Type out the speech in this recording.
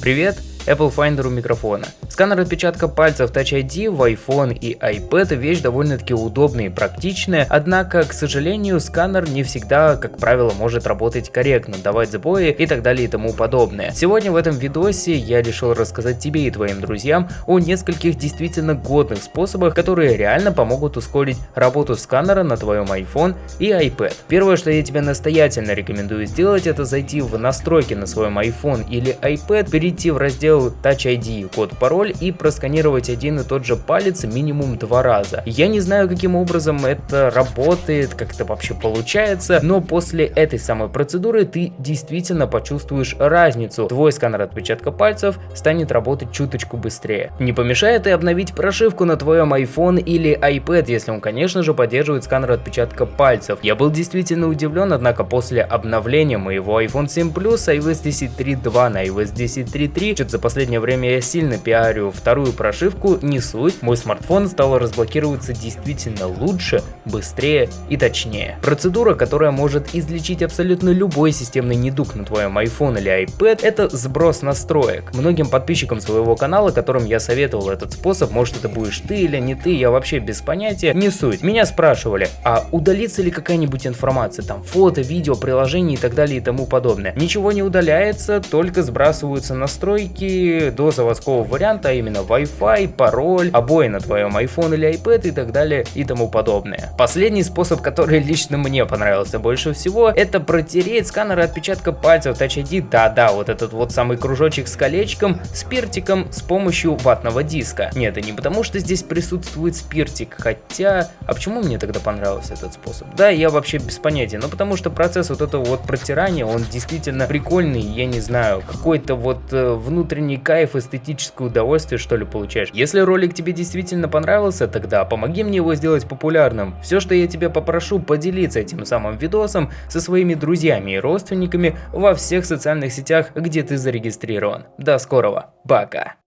Привет, Apple Finder у микрофона. Сканер отпечатка пальцев Touch ID в iPhone и iPad вещь довольно-таки удобная и практичная, однако, к сожалению, сканер не всегда, как правило, может работать корректно, давать сбои и так далее и тому подобное. Сегодня в этом видосе я решил рассказать тебе и твоим друзьям о нескольких действительно годных способах, которые реально помогут ускорить работу сканера на твоем iPhone и iPad. Первое, что я тебе настоятельно рекомендую сделать, это зайти в настройки на своем iPhone или iPad, перейти в раздел Touch ID, код пароль и просканировать один и тот же палец минимум два раза. Я не знаю, каким образом это работает, как это вообще получается, но после этой самой процедуры ты действительно почувствуешь разницу. Твой сканер отпечатка пальцев станет работать чуточку быстрее. Не помешает и обновить прошивку на твоем iPhone или iPad, если он, конечно же, поддерживает сканер отпечатка пальцев. Я был действительно удивлен, однако после обновления моего iPhone 7 Plus iOS 10.3.2 на iOS 10.3.3, что-то последнее время я сильно пиарю вторую прошивку, не суть, мой смартфон стал разблокироваться действительно лучше, быстрее и точнее. Процедура, которая может излечить абсолютно любой системный недуг на твоем iPhone или iPad, это сброс настроек. Многим подписчикам своего канала, которым я советовал этот способ, может это будешь ты или не ты, я вообще без понятия, не суть. Меня спрашивали, а удалится ли какая-нибудь информация, там фото, видео, приложение и так далее и тому подобное. Ничего не удаляется, только сбрасываются настройки до заводского варианта, а именно Wi-Fi, пароль, обои на твоем iPhone или iPad и так далее и тому подобное. Последний способ, который лично мне понравился больше всего, это протереть сканер отпечатка пальцев Touch ID, да-да, вот этот вот самый кружочек с колечком, спиртиком с помощью ватного диска. Нет, это не потому, что здесь присутствует спиртик, хотя... А почему мне тогда понравился этот способ? Да, я вообще без понятия, но потому что процесс вот этого вот протирания, он действительно прикольный, я не знаю, какой-то вот э, внутренний кайф, эстетическое удовольствие, что ли, получаешь. Если ролик тебе действительно понравился, тогда помоги мне его сделать популярным. Все, что я тебя попрошу, поделиться этим самым видосом со своими друзьями и родственниками во всех социальных сетях, где ты зарегистрирован. До скорого, пока!